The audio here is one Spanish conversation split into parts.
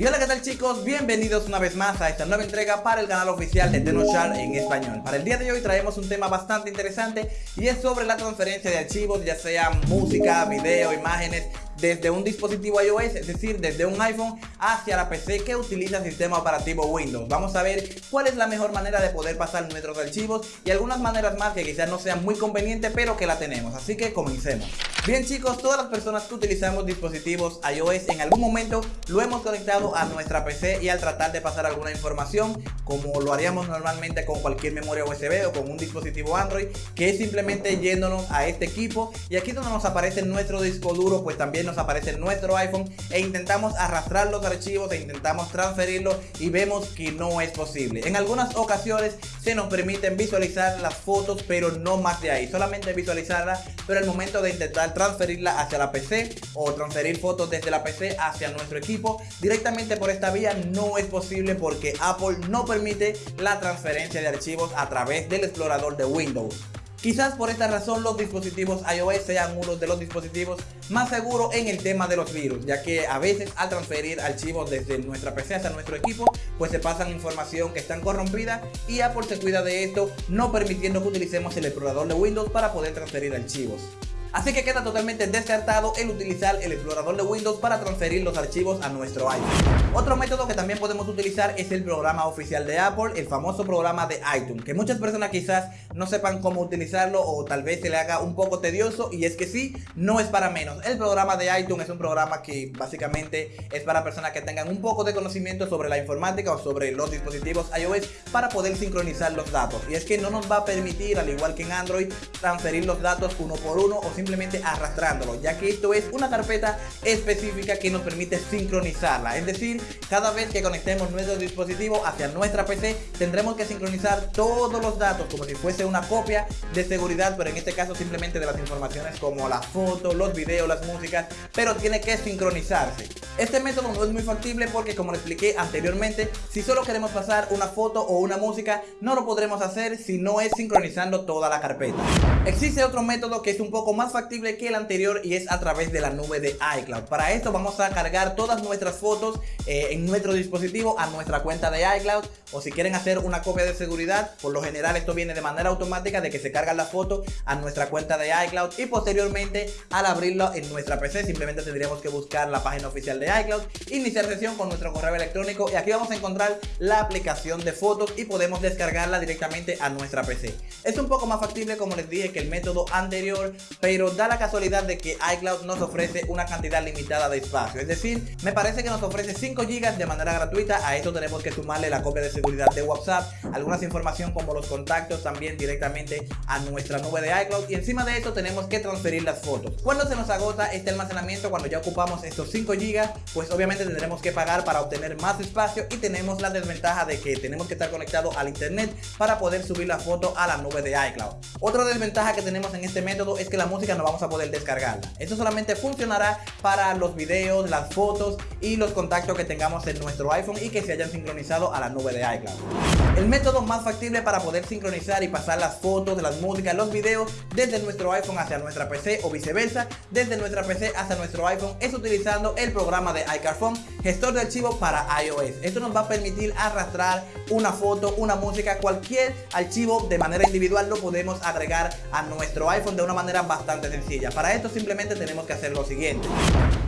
Y hola qué tal chicos, bienvenidos una vez más a esta nueva entrega para el canal oficial de Tenochar en español Para el día de hoy traemos un tema bastante interesante y es sobre la transferencia de archivos ya sea música, video, imágenes desde un dispositivo iOS, es decir, desde un iPhone hacia la PC que utiliza el sistema operativo Windows. Vamos a ver cuál es la mejor manera de poder pasar nuestros archivos y algunas maneras más que quizás no sean muy convenientes, pero que la tenemos. Así que comencemos. Bien chicos, todas las personas que utilizamos dispositivos iOS en algún momento lo hemos conectado a nuestra PC y al tratar de pasar alguna información, como lo haríamos normalmente con cualquier memoria USB o con un dispositivo Android, que es simplemente yéndonos a este equipo y aquí donde nos aparece nuestro disco duro, pues también nos aparece nuestro iPhone e intentamos arrastrar los archivos e intentamos transferirlos y vemos que no es posible. En algunas ocasiones se nos permiten visualizar las fotos pero no más de ahí, solamente visualizarlas pero al momento de intentar transferirla hacia la PC o transferir fotos desde la PC hacia nuestro equipo directamente por esta vía no es posible porque Apple no permite la transferencia de archivos a través del explorador de Windows. Quizás por esta razón los dispositivos iOS sean uno de los dispositivos más seguros en el tema de los virus, ya que a veces al transferir archivos desde nuestra PC hasta nuestro equipo, pues se pasan información que están corrompida y Apple se cuida de esto, no permitiendo que utilicemos el explorador de Windows para poder transferir archivos. Así que queda totalmente descartado el utilizar el explorador de Windows para transferir los archivos a nuestro iPhone. Otro método que también podemos utilizar es el programa oficial de Apple, el famoso programa de iTunes, que muchas personas quizás no sepan cómo utilizarlo o tal vez se le haga un poco tedioso y es que sí, no es para menos. El programa de iTunes es un programa que básicamente es para personas que tengan un poco de conocimiento sobre la informática o sobre los dispositivos iOS para poder sincronizar los datos. Y es que no nos va a permitir, al igual que en Android, transferir los datos uno por uno o simplemente arrastrándolo, ya que esto es una carpeta específica que nos permite sincronizarla. Es decir, cada vez que conectemos nuestro dispositivo hacia nuestra PC, tendremos que sincronizar todos los datos como si fuese una copia de seguridad, pero en este caso simplemente de las informaciones como las fotos, los videos, las músicas, pero tiene que sincronizarse. Este método no es muy factible porque como le expliqué anteriormente, si solo queremos pasar una foto o una música, no lo podremos hacer si no es sincronizando toda la carpeta. Existe otro método que es un poco más factible que el anterior y es a través de la nube de iCloud. Para esto vamos a cargar todas nuestras fotos eh, en nuestro dispositivo a nuestra cuenta de iCloud o si quieren hacer una copia de seguridad, por lo general esto viene de manera automática de que se carga la foto a nuestra cuenta de iCloud y posteriormente al abrirlo en nuestra PC simplemente tendríamos que buscar la página oficial de iCloud, iniciar sesión con nuestro correo electrónico y aquí vamos a encontrar la aplicación de fotos y podemos descargarla directamente a nuestra PC. Es un poco más factible como les dije que el método anterior, pero da la casualidad de que iCloud nos ofrece una cantidad limitada de espacio. Es decir, me parece que nos ofrece 5 GB de manera gratuita. A esto tenemos que sumarle la copia de seguridad de WhatsApp, algunas información como los contactos también directamente a nuestra nube de iCloud. Y encima de esto tenemos que transferir las fotos. Cuando se nos agota este almacenamiento, cuando ya ocupamos estos 5 GB, pues obviamente tendremos que pagar para obtener más espacio y tenemos la desventaja de que tenemos que estar conectados al internet para poder subir la foto a la nube de iCloud. Otra desventaja que tenemos en este método es que la música no vamos a poder descargarla. Esto solamente funcionará para los videos, las fotos y los contactos que tengamos en nuestro iPhone y que se hayan sincronizado a la nube de iCloud. El método más factible para poder sincronizar y pasar las fotos, las músicas, los videos desde nuestro iPhone hacia nuestra PC o viceversa, desde nuestra PC hacia nuestro iPhone es utilizando el programa de iCarphone, gestor de archivos para iOS. Esto nos va a permitir arrastrar una foto, una música, cualquier archivo de manera individual lo podemos agregar a nuestro iPhone de una manera bastante sencilla. Para esto simplemente tenemos que hacer lo siguiente.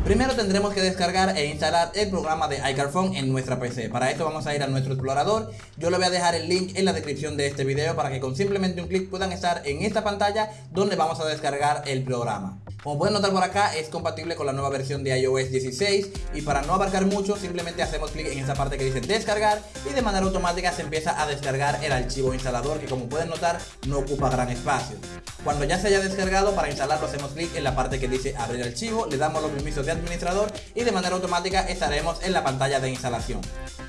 Primero tendremos que descargar e instalar el programa de iCarphone en nuestra PC. Para esto vamos a ir a nuestro explorador. Yo le voy a dejar el link en la descripción de este video para que con simplemente un clic puedan estar en esta pantalla donde vamos a descargar el programa. Como pueden notar por acá es compatible con la nueva versión de iOS 16 y para no abarcar mucho simplemente hacemos clic en esa parte que dice descargar y de manera automática se empieza a descargar el archivo instalador que como pueden notar no ocupa gran espacio. Cuando ya se haya descargado para instalarlo hacemos clic en la parte que dice abrir archivo, le damos los permisos de administrador y de manera automática estaremos en la pantalla de instalación.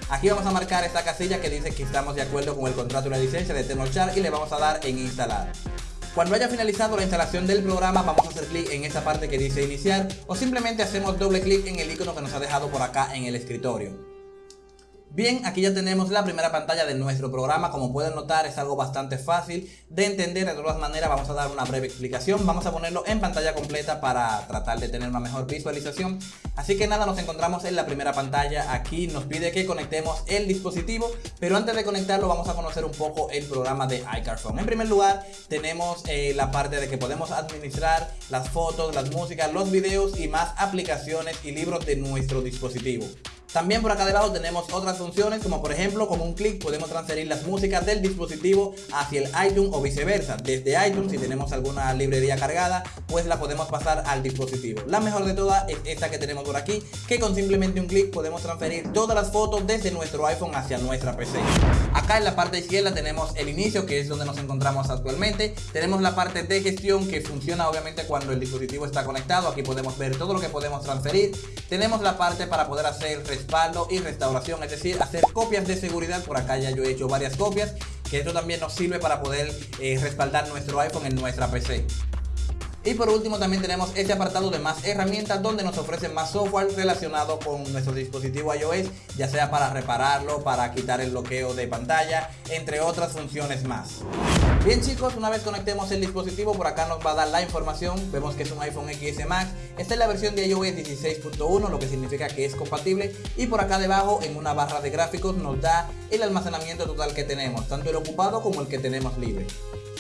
Aquí vamos a marcar esta casilla que dice que estamos de acuerdo con el contrato la licencia de Tenochar y le vamos a dar en instalar. Cuando haya finalizado la instalación del programa vamos a hacer clic en esta parte que dice iniciar o simplemente hacemos doble clic en el icono que nos ha dejado por acá en el escritorio. Bien, aquí ya tenemos la primera pantalla de nuestro programa, como pueden notar es algo bastante fácil de entender, de todas maneras vamos a dar una breve explicación, vamos a ponerlo en pantalla completa para tratar de tener una mejor visualización, así que nada, nos encontramos en la primera pantalla, aquí nos pide que conectemos el dispositivo, pero antes de conectarlo vamos a conocer un poco el programa de iCarphone. En primer lugar tenemos eh, la parte de que podemos administrar las fotos, las músicas, los videos y más aplicaciones y libros de nuestro dispositivo. También por acá debajo tenemos otras funciones como por ejemplo con un clic podemos transferir las músicas del dispositivo hacia el iTunes o viceversa. Desde iTunes si tenemos alguna librería cargada pues la podemos pasar al dispositivo. La mejor de todas es esta que tenemos por aquí que con simplemente un clic podemos transferir todas las fotos desde nuestro iPhone hacia nuestra PC. Acá en la parte izquierda tenemos el inicio que es donde nos encontramos actualmente. Tenemos la parte de gestión que funciona obviamente cuando el dispositivo está conectado. Aquí podemos ver todo lo que podemos transferir. Tenemos la parte para poder hacer respaldo y restauración, es decir, hacer copias de seguridad. Por acá ya yo he hecho varias copias, que esto también nos sirve para poder eh, respaldar nuestro iPhone en nuestra PC. Y por último también tenemos este apartado de más herramientas donde nos ofrecen más software relacionado con nuestro dispositivo iOS, ya sea para repararlo, para quitar el bloqueo de pantalla, entre otras funciones más. Bien chicos, una vez conectemos el dispositivo, por acá nos va a dar la información, vemos que es un iPhone XS Max, esta es la versión de iOS 16.1, lo que significa que es compatible, y por acá debajo en una barra de gráficos nos da el almacenamiento total que tenemos, tanto el ocupado como el que tenemos libre.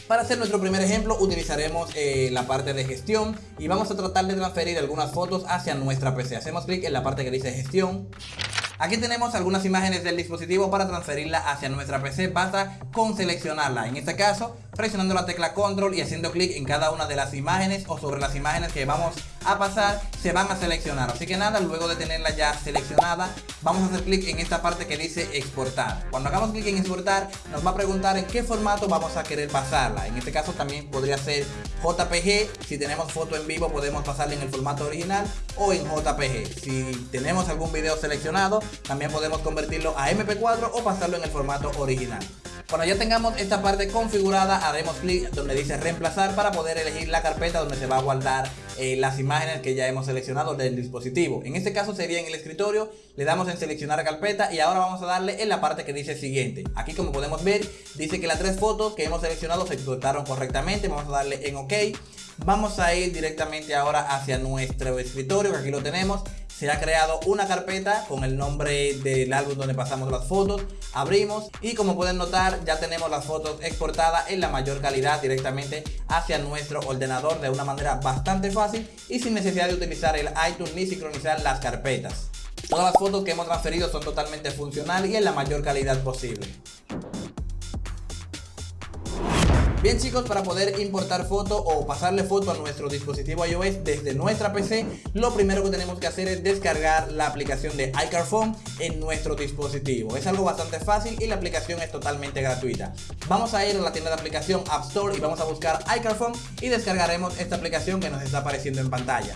Para hacer nuestro primer ejemplo utilizaremos eh, la parte de gestión y vamos a tratar de transferir algunas fotos hacia nuestra PC. Hacemos clic en la parte que dice gestión. Aquí tenemos algunas imágenes del dispositivo para transferirla hacia nuestra PC, basta con seleccionarla. En este caso presionando la tecla control y haciendo clic en cada una de las imágenes o sobre las imágenes que vamos a pasar se van a seleccionar. Así que nada luego de tenerla ya seleccionada vamos a hacer clic en esta parte que dice exportar. Cuando hagamos clic en exportar nos va a preguntar en qué formato vamos a querer pasarla. En este caso también podría ser JPG si tenemos foto en vivo podemos pasarla en el formato original o en JPG si tenemos algún video seleccionado también podemos convertirlo a MP4 o pasarlo en el formato original cuando ya tengamos esta parte configurada, haremos clic donde dice reemplazar para poder elegir la carpeta donde se va a guardar eh, las imágenes que ya hemos seleccionado del dispositivo. En este caso sería en el escritorio, le damos en seleccionar carpeta y ahora vamos a darle en la parte que dice siguiente. Aquí como podemos ver, dice que las tres fotos que hemos seleccionado se exportaron correctamente, vamos a darle en OK. Vamos a ir directamente ahora hacia nuestro escritorio, que aquí lo tenemos se ha creado una carpeta con el nombre del álbum donde pasamos las fotos abrimos y como pueden notar ya tenemos las fotos exportadas en la mayor calidad directamente hacia nuestro ordenador de una manera bastante fácil y sin necesidad de utilizar el iTunes ni sincronizar las carpetas. Todas las fotos que hemos transferido son totalmente funcionales y en la mayor calidad posible Bien chicos, para poder importar foto o pasarle foto a nuestro dispositivo iOS desde nuestra PC, lo primero que tenemos que hacer es descargar la aplicación de iCarphone en nuestro dispositivo. Es algo bastante fácil y la aplicación es totalmente gratuita. Vamos a ir a la tienda de aplicación App Store y vamos a buscar iCarphone y descargaremos esta aplicación que nos está apareciendo en pantalla.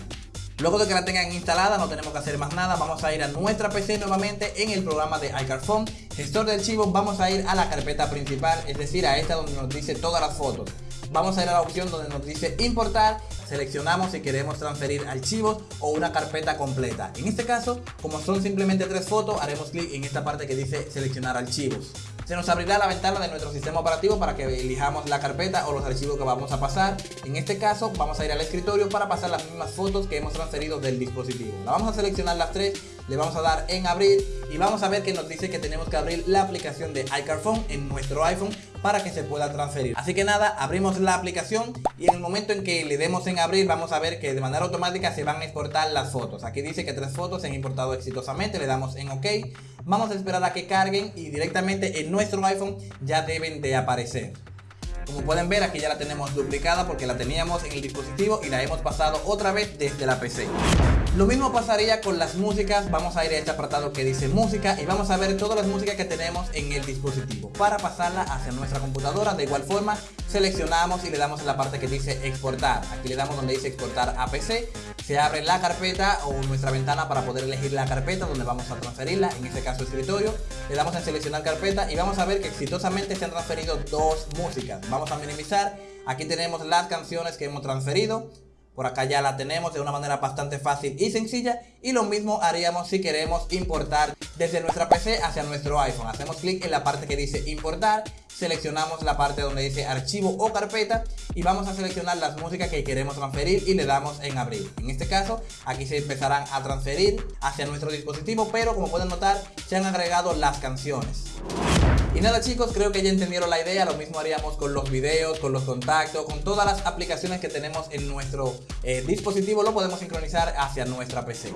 Luego de que la tengan instalada no tenemos que hacer más nada, vamos a ir a nuestra PC nuevamente en el programa de iCarphone, gestor de archivos, vamos a ir a la carpeta principal, es decir a esta donde nos dice todas las fotos. Vamos a ir a la opción donde nos dice importar, seleccionamos si queremos transferir archivos o una carpeta completa. En este caso, como son simplemente tres fotos, haremos clic en esta parte que dice seleccionar archivos se nos abrirá la ventana de nuestro sistema operativo para que elijamos la carpeta o los archivos que vamos a pasar. En este caso vamos a ir al escritorio para pasar las mismas fotos que hemos transferido del dispositivo. La vamos a seleccionar las tres, le vamos a dar en abrir y vamos a ver que nos dice que tenemos que abrir la aplicación de iCarphone en nuestro iPhone para que se pueda transferir. Así que nada, abrimos la aplicación y en el momento en que le demos en abrir vamos a ver que de manera automática se van a exportar las fotos. Aquí dice que tres fotos se han importado exitosamente, le damos en OK vamos a esperar a que carguen y directamente en nuestro iPhone ya deben de aparecer. Como pueden ver aquí ya la tenemos duplicada porque la teníamos en el dispositivo y la hemos pasado otra vez desde la PC. Lo mismo pasaría con las músicas, vamos a ir a este apartado que dice música y vamos a ver todas las músicas que tenemos en el dispositivo. Para pasarla hacia nuestra computadora, de igual forma, seleccionamos y le damos en la parte que dice exportar. Aquí le damos donde dice exportar a PC, se abre la carpeta o nuestra ventana para poder elegir la carpeta donde vamos a transferirla, en este caso escritorio. Le damos en seleccionar carpeta y vamos a ver que exitosamente se han transferido dos músicas. A minimizar, aquí tenemos las canciones que hemos transferido por acá ya la tenemos de una manera bastante fácil y sencilla y lo mismo haríamos si queremos importar desde nuestra PC hacia nuestro iPhone. Hacemos clic en la parte que dice importar, seleccionamos la parte donde dice archivo o carpeta y vamos a seleccionar las músicas que queremos transferir y le damos en abrir. En este caso aquí se empezarán a transferir hacia nuestro dispositivo pero como pueden notar se han agregado las canciones. Y nada chicos, creo que ya entendieron la idea, lo mismo haríamos con los videos, con los contactos, con todas las aplicaciones que tenemos en nuestro eh, dispositivo, lo podemos sincronizar hacia nuestra PC.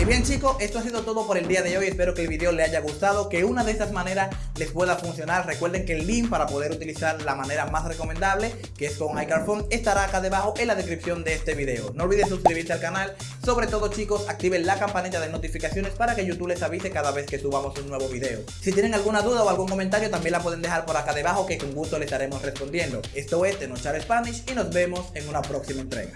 Y bien chicos, esto ha sido todo por el día de hoy, espero que el video les haya gustado, que una de estas maneras les pueda funcionar. Recuerden que el link para poder utilizar la manera más recomendable, que es con iCarphone, estará acá debajo en la descripción de este video. No olviden suscribirse al canal, sobre todo chicos, activen la campanita de notificaciones para que YouTube les avise cada vez que subamos un nuevo video. Si tienen alguna duda o algún también la pueden dejar por acá debajo que con gusto le estaremos respondiendo. Esto es Tenochar Spanish y nos vemos en una próxima entrega.